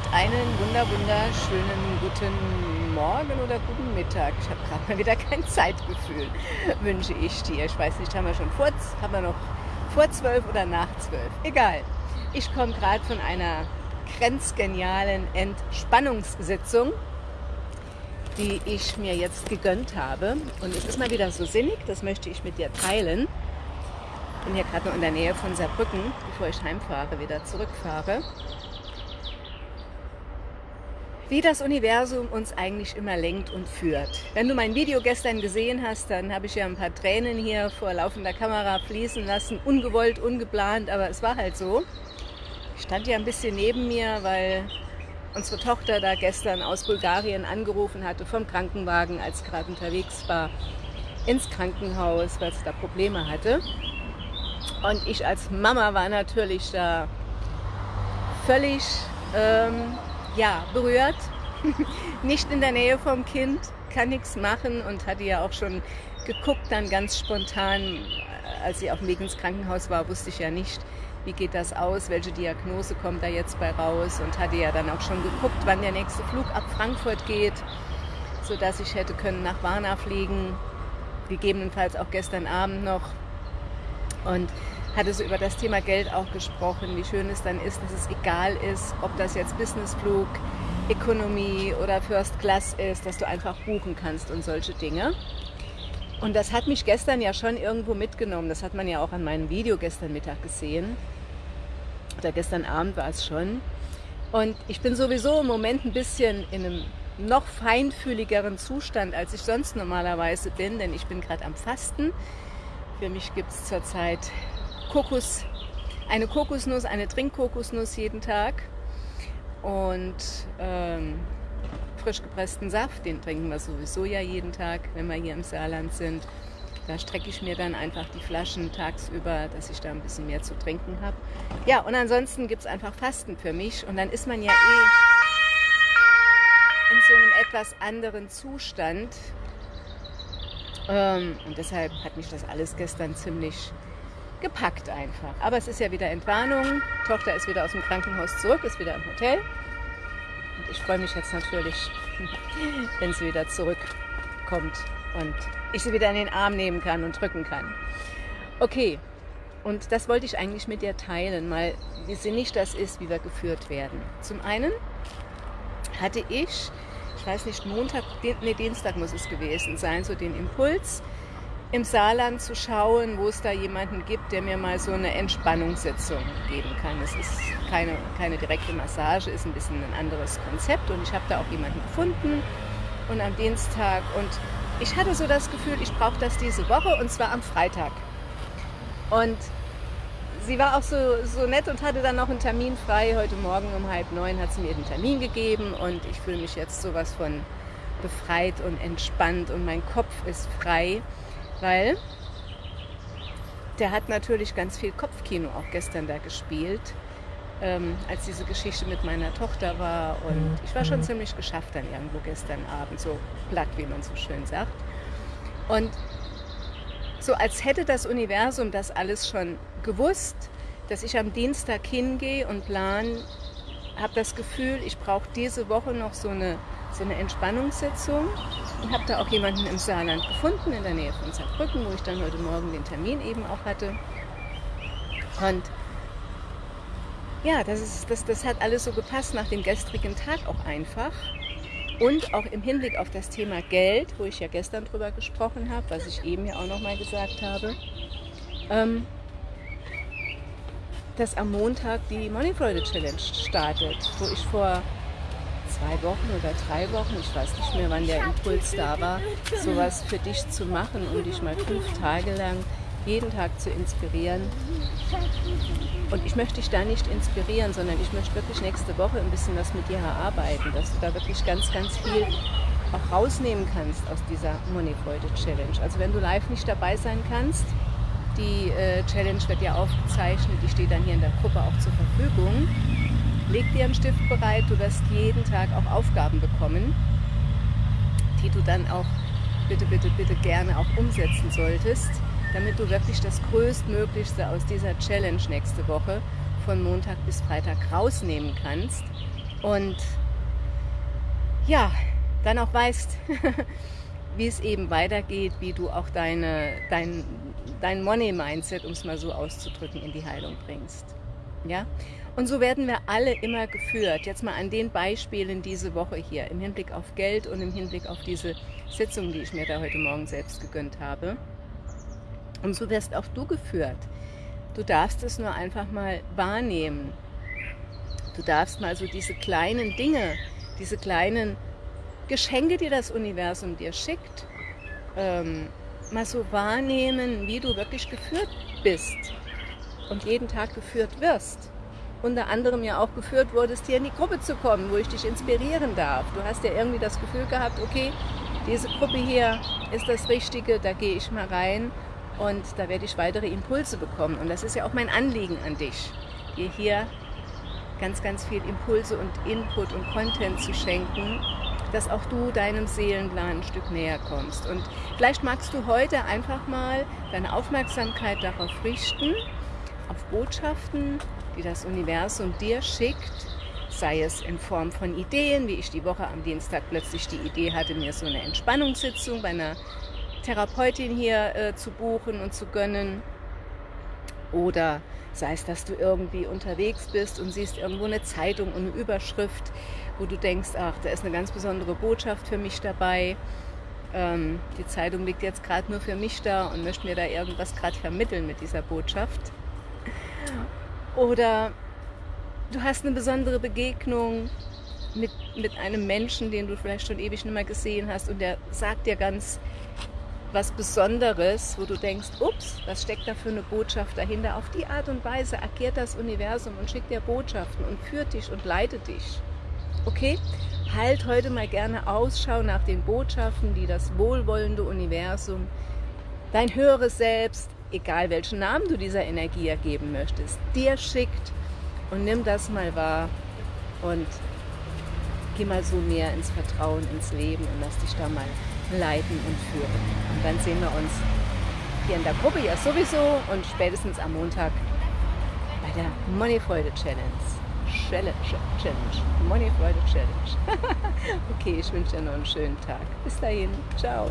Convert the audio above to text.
und einen wunder wunderschönen guten Morgen oder guten Mittag. Ich habe gerade mal wieder kein Zeitgefühl, wünsche ich dir. Ich weiß nicht, haben wir schon vor, haben wir noch vor zwölf oder nach zwölf? Egal. Ich komme gerade von einer grenzgenialen Entspannungssitzung, die ich mir jetzt gegönnt habe. Und es ist mal wieder so sinnig, das möchte ich mit dir teilen. Ich bin hier gerade noch in der Nähe von Saarbrücken, bevor ich heimfahre, wieder zurückfahre wie das Universum uns eigentlich immer lenkt und führt. Wenn du mein Video gestern gesehen hast, dann habe ich ja ein paar Tränen hier vor laufender Kamera fließen lassen, ungewollt, ungeplant, aber es war halt so. Ich stand ja ein bisschen neben mir, weil unsere Tochter da gestern aus Bulgarien angerufen hatte vom Krankenwagen, als sie gerade unterwegs war, ins Krankenhaus, weil sie da Probleme hatte. Und ich als Mama war natürlich da völlig ähm, ja, berührt, nicht in der Nähe vom Kind, kann nichts machen und hatte ja auch schon geguckt, dann ganz spontan, als sie auf dem Weg ins Krankenhaus war, wusste ich ja nicht, wie geht das aus, welche Diagnose kommt da jetzt bei raus und hatte ja dann auch schon geguckt, wann der nächste Flug ab Frankfurt geht, sodass ich hätte können nach Warna fliegen, gegebenenfalls auch gestern Abend noch. Und hatte so über das Thema Geld auch gesprochen, wie schön es dann ist, dass es egal ist, ob das jetzt Businessflug, Economy oder First Class ist, dass du einfach buchen kannst und solche Dinge. Und das hat mich gestern ja schon irgendwo mitgenommen. Das hat man ja auch an meinem Video gestern Mittag gesehen. Oder gestern Abend war es schon. Und ich bin sowieso im Moment ein bisschen in einem noch feinfühligeren Zustand, als ich sonst normalerweise bin, denn ich bin gerade am Fasten. Für mich gibt es zurzeit Kokos, eine Kokosnuss, eine Trinkkokosnuss jeden Tag und ähm, frisch gepressten Saft, den trinken wir sowieso ja jeden Tag, wenn wir hier im Saarland sind. Da strecke ich mir dann einfach die Flaschen tagsüber, dass ich da ein bisschen mehr zu trinken habe. Ja, und ansonsten gibt es einfach Fasten für mich und dann ist man ja eh in so einem etwas anderen Zustand. Ähm, und deshalb hat mich das alles gestern ziemlich gepackt einfach. Aber es ist ja wieder Entwarnung. Tochter ist wieder aus dem Krankenhaus zurück, ist wieder im Hotel. Und ich freue mich jetzt natürlich, wenn sie wieder zurückkommt und ich sie wieder in den Arm nehmen kann und drücken kann. Okay, und das wollte ich eigentlich mit dir teilen, mal wie sinnig das ist, wie wir geführt werden. Zum einen hatte ich, ich weiß nicht, Montag, nee, Dienstag muss es gewesen sein, so den Impuls, im Saarland zu schauen, wo es da jemanden gibt, der mir mal so eine Entspannungssitzung geben kann. Es ist keine, keine direkte Massage, ist ein bisschen ein anderes Konzept und ich habe da auch jemanden gefunden und am Dienstag und ich hatte so das Gefühl, ich brauche das diese Woche und zwar am Freitag. Und sie war auch so, so nett und hatte dann noch einen Termin frei. Heute Morgen um halb neun hat sie mir den Termin gegeben und ich fühle mich jetzt sowas von befreit und entspannt und mein Kopf ist frei weil der hat natürlich ganz viel Kopfkino auch gestern da gespielt, ähm, als diese Geschichte mit meiner Tochter war. Und ich war schon ziemlich geschafft dann irgendwo gestern Abend, so platt, wie man so schön sagt. Und so als hätte das Universum das alles schon gewusst, dass ich am Dienstag hingehe und plan, habe das Gefühl, ich brauche diese Woche noch so eine so eine Entspannungssitzung und habe da auch jemanden im Saarland gefunden, in der Nähe von Saarbrücken, wo ich dann heute Morgen den Termin eben auch hatte. Und ja, das, ist, das, das hat alles so gepasst nach dem gestrigen Tag auch einfach. Und auch im Hinblick auf das Thema Geld, wo ich ja gestern drüber gesprochen habe, was ich eben ja auch nochmal gesagt habe, ähm, dass am Montag die Money Freude Challenge startet, wo ich vor zwei Wochen oder drei Wochen, ich weiß nicht mehr, wann der Impuls da war, sowas für dich zu machen, um dich mal fünf Tage lang jeden Tag zu inspirieren. Und ich möchte dich da nicht inspirieren, sondern ich möchte wirklich nächste Woche ein bisschen was mit dir erarbeiten, dass du da wirklich ganz, ganz viel auch rausnehmen kannst aus dieser Moneyfreude Challenge. Also wenn du live nicht dabei sein kannst, die äh, Challenge wird ja aufgezeichnet, die steht dann hier in der Gruppe auch zur Verfügung. Leg dir einen Stift bereit, du wirst jeden Tag auch Aufgaben bekommen, die du dann auch bitte, bitte, bitte gerne auch umsetzen solltest, damit du wirklich das Größtmöglichste aus dieser Challenge nächste Woche von Montag bis Freitag rausnehmen kannst. Und ja, dann auch weißt, wie es eben weitergeht, wie du auch deine, dein, dein Money-Mindset, um es mal so auszudrücken, in die Heilung bringst. Ja? Und so werden wir alle immer geführt. Jetzt mal an den Beispielen diese Woche hier, im Hinblick auf Geld und im Hinblick auf diese Sitzung, die ich mir da heute Morgen selbst gegönnt habe. Und so wirst auch du geführt. Du darfst es nur einfach mal wahrnehmen. Du darfst mal so diese kleinen Dinge, diese kleinen Geschenke, die das Universum dir schickt, ähm, mal so wahrnehmen, wie du wirklich geführt bist und jeden Tag geführt wirst. Unter anderem ja auch geführt wurdest, hier in die Gruppe zu kommen, wo ich dich inspirieren darf. Du hast ja irgendwie das Gefühl gehabt, okay, diese Gruppe hier ist das Richtige, da gehe ich mal rein und da werde ich weitere Impulse bekommen. Und das ist ja auch mein Anliegen an dich, dir hier ganz, ganz viel Impulse und Input und Content zu schenken, dass auch du deinem Seelenplan ein Stück näher kommst. Und vielleicht magst du heute einfach mal deine Aufmerksamkeit darauf richten, auf Botschaften, die das Universum dir schickt, sei es in Form von Ideen, wie ich die Woche am Dienstag plötzlich die Idee hatte, mir so eine Entspannungssitzung bei einer Therapeutin hier äh, zu buchen und zu gönnen. Oder sei es, dass du irgendwie unterwegs bist und siehst irgendwo eine Zeitung und eine Überschrift, wo du denkst, ach, da ist eine ganz besondere Botschaft für mich dabei. Ähm, die Zeitung liegt jetzt gerade nur für mich da und möchte mir da irgendwas gerade vermitteln mit dieser Botschaft. Oder du hast eine besondere Begegnung mit, mit einem Menschen, den du vielleicht schon ewig nicht mehr gesehen hast und der sagt dir ganz was Besonderes, wo du denkst, ups, was steckt da für eine Botschaft dahinter? Auf die Art und Weise agiert das Universum und schickt dir Botschaften und führt dich und leitet dich. Okay? Halt heute mal gerne Ausschau nach den Botschaften, die das wohlwollende Universum, dein höheres Selbst, egal welchen Namen du dieser Energie ergeben möchtest, dir schickt und nimm das mal wahr und geh mal so mehr ins Vertrauen, ins Leben und lass dich da mal leiten und führen. Und dann sehen wir uns hier in der Gruppe ja sowieso und spätestens am Montag bei der Moneyfreude Challenge. Challenge, Challenge, Moneyfreude Challenge. okay, ich wünsche dir noch einen schönen Tag. Bis dahin, ciao.